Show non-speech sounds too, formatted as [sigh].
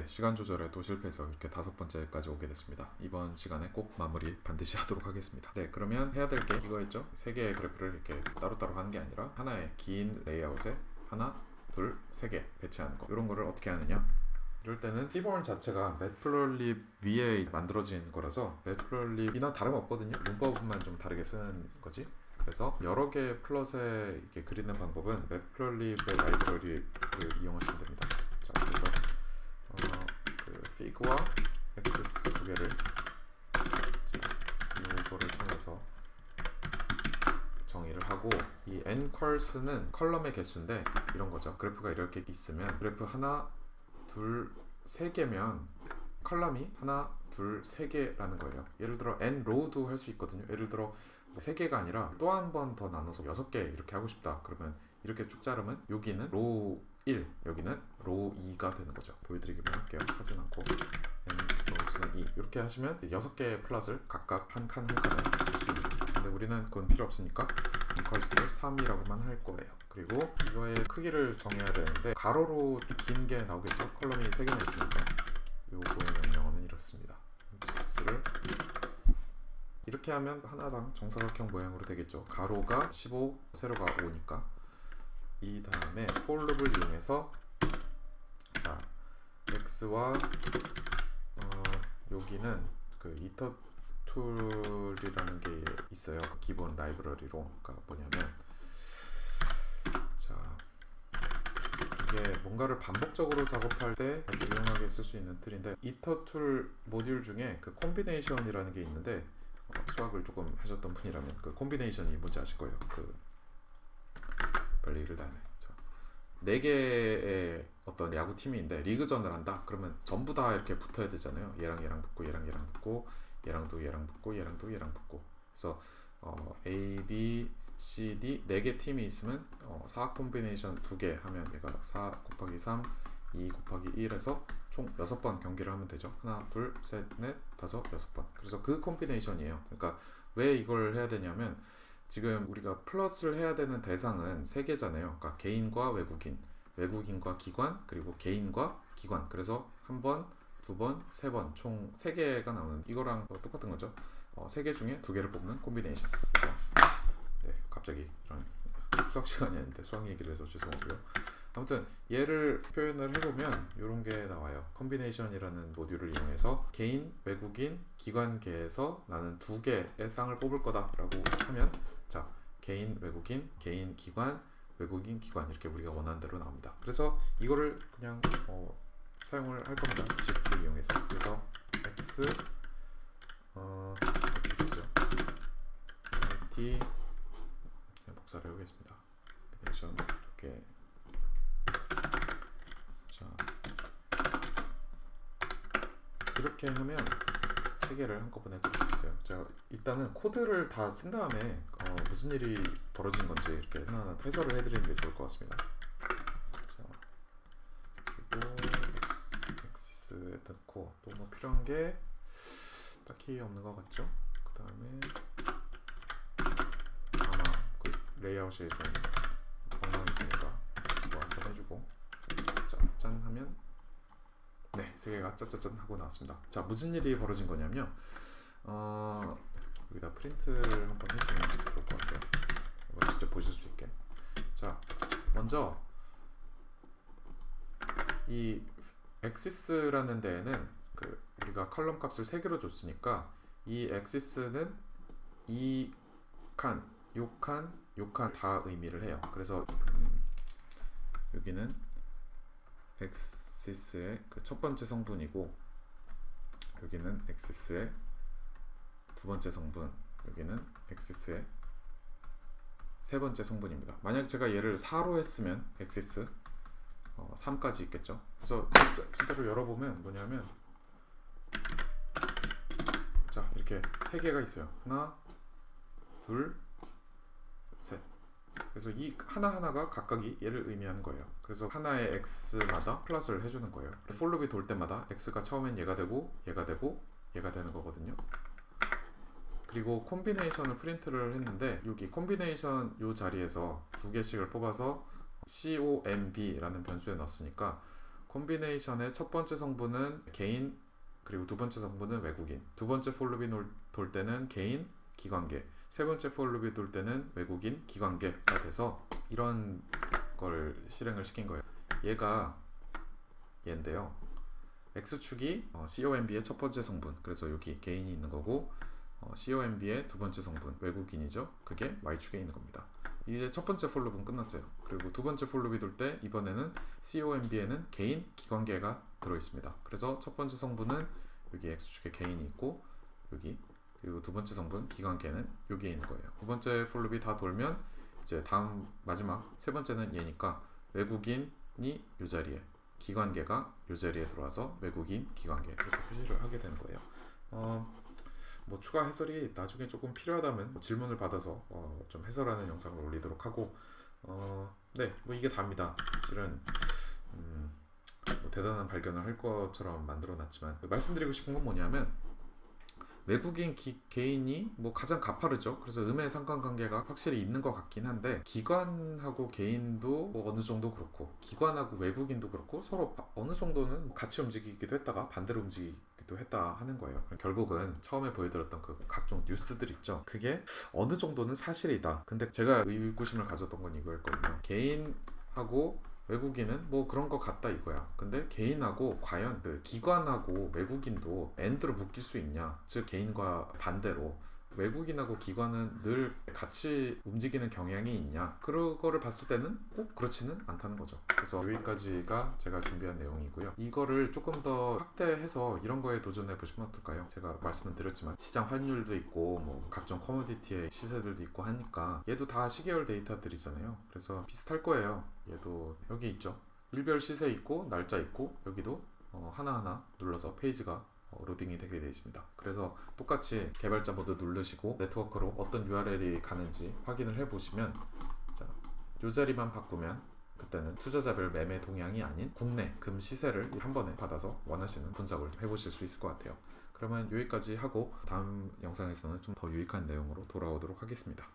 네, 시간 조절에도 실패해서 이렇게 다섯 번째까지 오게 됐습니다. 이번 시간에 꼭 마무리 반드시 [laughs] 하도록 하겠습니다. 네, 그러면 해야 될 게 이거였죠. 세 개의 그래프를 이렇게 따로따로 하는 게 아니라 하나의 긴 레이아웃에 하나, 둘, 세 개 배치하는 거. 이런 거를 어떻게 하느냐? 이럴 때는 seaborn 자체가 matplotlib 위에 만들어진 거라서 matplotlib이나 다름없거든요. 문법만 좀 다르게 쓰는 거지. 그래서 여러 개의 plot에 이렇게 그리는 방법은 매플러립의 라이브러리를 이용하시면 됩니다. 자, 그래서 어, 그 fig와 axis 두 개를 이거를 통해서 정의를 하고 이 ncols는 column의 개수인데 이런 거죠. 그래프가 이렇게 있으면 그래프 하나, 둘, 세 개면 column이 하나, 둘, 세 개라는 거예요. 예를 들어 nrow도 할 수 있거든요. 예를 들어 세 개가 아니라 또 한 번 더 나눠서 여섯 개 이렇게 하고 싶다. 그러면 이렇게 쭉 자르면 여기는 row 1, 여기는 row 2가 되는 거죠. 보여드리기만 할게요. 하진 않고 rows는 2 이렇게 하시면 여섯 개의 plot을 각각 한 칸 한 칸에 할수 있는 근데 우리는 그건 필요 없으니까 ncols를 3이라고만 할 거예요. 그리고 이거의 크기를 정해야 되는데 가로로 긴 게 나오겠죠. column이 3개나 있으니까 요거의 명령어는 이렇습니다. x를 이렇게 하면 하나당 정사각형 모양으로 되겠죠. 가로가 15, 세로가 5니까 이 다음에 for 룹을 이용해서 자 x와 어, 여기는 그 itertool이라는 게 있어요. 기본 라이브러리로 그러니까 뭐냐면 자 이게 뭔가를 반복적으로 작업할 때 아주 유용하게 쓸 수 있는 tool인데 itertool 모듈 중에 그 combination이라는 게 있는데 어, 수학을 조금 하셨던 분이라면 그 combination이 뭔지 아실 거예요. 그 읽을 다음에 네 개의 어떤 야구 팀인데 리그전을 한다. 그러면 전부 다 이렇게 붙어야 되잖아요. 얘랑 얘랑 붙고 얘랑 얘랑 붙고 얘랑도 얘랑 붙고 얘랑도 얘랑 붙고. 그래서 어, A, B, C, D 네 개 팀이 있으면 어, 4 콤비네이션 두 개 하면 얘가 4 곱하기 3, 2 곱하기 1에서 총 6번 경기를 하면 되죠. 하나, 둘, 셋, 넷, 다섯, 여섯 번. 그래서 그 콤비네이션이에요. 그러니까 왜 이걸 해야 되냐면 지금 우리가 plot을 해야 되는 대상은 세 개잖아요. 그러니까 개인과 외국인, 외국인과 기관, 그리고 개인과 기관. 그래서 한 번, 두 번, 세 번, 총 세 개가 나오는 이거랑 똑같은 거죠. 어, 세개 중에 두 개를 뽑는 combination. 그래서 네, 갑자기 이런 수학 시간이 아닌데 수학 얘기를 해서 죄송하고요. 아무튼 얘를 표현을 해보면 이런 게 나와요. combination이라는 모듈을 이용해서 개인, 외국인, 기관계에서 나는 두 개의 쌍을 뽑을 거다 라고 하면 자 개인, 외국인, 개인, 기관, 외국인, 기관 이렇게 우리가 원하는 대로 나옵니다. 그래서 이거를 그냥 어, 사용을 할 겁니다. 지프를 이용해서 그래서 x 어, x죠. t 그냥 복사를 해보겠습니다. 컴비네이션 이렇게 자 이렇게 하면 세 개를 한꺼번에 그릴 수 있어요. 자 일단은 코드를 다 쓴 다음에 어, 무슨 일이 벌어진 건지 이렇게 하나하나 해설을 해드리는 게 좋을 것 같습니다. 자 그리고 엑시스에 넣고 또 뭐 필요한 게 딱히 없는 것 같죠? 그 다음에 아마 그 레이아웃이 좀 엉망이 되니까 뭐 한번 해주고 자, 짠 하면 네, 세 개가 짜짜짠 하고 나왔습니다. 자, 무슨 일이 벌어진 거냐면 어, 여기다 프린트를 한번 해주면 좋을 것 같아요. 직접 보실 수 있게. 자, 먼저 이 axes라는 데에는 그 우리가 column 값을 세 개로 줬으니까 이 axes는 이 칸, 요 칸, 요 칸 다 의미를 해요. 그래서 음, 여기는 axes의 그 첫 번째 성분이고 여기는 axes의 두 번째 성분 여기는 axes의 세 번째 성분입니다. 만약 제가 얘를 4로 했으면 axes 어, 3까지 있겠죠? 그래서 진짜, 진짜 로 열어보면 뭐냐면 자 이렇게 세 개가 있어요. 하나 둘셋. 그래서 이 하나하나가 각각이 얘를 의미하는 거예요. 그래서 하나의 ax마다 plot을 해주는 거예요. for loop이 돌 때마다 ax가 처음엔 얘가 되고 얘가 되고 얘가 되는 거거든요 그리고 콤비네이션을 프린트를 했는데 여기 콤비네이션 요 자리에서 두 개씩을 뽑아서 comb라는 변수에 넣었으니까 콤비네이션의 첫 번째 성분은 개인 그리고 두 번째 성분은 외국인. 두 번째 for loop이 놀- 돌 때는 개인 기관계. 세 번째 폴루비 돌 때는 외국인 기관계가 돼서 이런 걸 실행을 시킨 거예요. 얘가 얘인데요. X축이 어, COMB의 첫 번째 성분. 그래서 여기 개인이 있는 거고 어, COMB의 두 번째 성분 외국인이죠? 그게 Y축에 있는 겁니다. 이제 첫 번째 폴루브는 끝났어요. 그리고 두 번째 폴루비 돌때 이번에는 COMB에는 개인 기관계가 들어 있습니다. 그래서 첫 번째 성분은 여기 X축에 개인이 있고 여기 그리고 두 번째 성분 기관계는 여기에 있는 거예요. 두 번째 폴루비 다 돌면 이제 다음 마지막 세 번째는 얘니까 외국인이 이 자리에 기관계가 이 자리에 들어와서 외국인 기관계 이렇게 표시를 하게 되는 거예요. 어, 뭐 추가 해설이 나중에 조금 필요하다면 뭐 질문을 받아서 어, 좀 해설하는 영상을 올리도록 하고 어, 네, 뭐 이게 답니다. 실은 음, 뭐 대단한 발견을 할 것처럼 만들어 놨지만 말씀드리고 싶은 건 뭐냐면 외국인 기- 개인이 뭐 가장 가파르죠. 그래서 음의 상관관계가 확실히 있는 것 같긴 한데 기관하고 개인도 뭐 어느 정도 그렇고 기관하고 외국인도 그렇고 서로 바- 어느 정도는 같이 움직이기도 했다가 반대로 움직이기도 했다 하는 거예요. 결국은 처음에 보여드렸던 그 각종 뉴스들 있죠. 그게 어느 정도는 사실이다. 근데 제가 의구심을 가졌던 건 이거였거든요. 개인하고 외국인은 뭐 그런 거 같다 이거야. 근데 개인하고 과연 그 기관하고 외국인도 and로 묶일 수 있냐? 즉 개인과 반대로 외국인하고 기관은 늘 같이 움직이는 경향이 있냐? 그거를 봤을 때는 꼭 그렇지는 않다는 거죠. 그래서 여기까지가 제가 준비한 내용이고요. 이거를 조금 더 확대해서 이런 거에 도전해 보시면 어떨까요? 제가 말씀을 드렸지만 시장 환율도 있고 뭐 각종 commodity의 시세들도 있고 하니까 얘도 다 시계열 데이터들이잖아요. 그래서 비슷할 거예요. 얘도 여기 있죠. 일별 시세 있고 날짜 있고 여기도 어, 하나하나 눌러서 페이지가 어, 로딩이 되게 되어 있습니다. 그래서 똑같이 개발자 모드 누르시고 네트워크로 어떤 URL이 가는지 확인을 해 보시면 자, 요 자리만 바꾸면 그때는 투자자별 매매 동향이 아닌 국내 금 시세를 한 번에 받아서 원하시는 분석을 해보실 수 있을 것 같아요. 그러면 여기까지 하고 다음 영상에서는 좀 더 유익한 내용으로 돌아오도록 하겠습니다.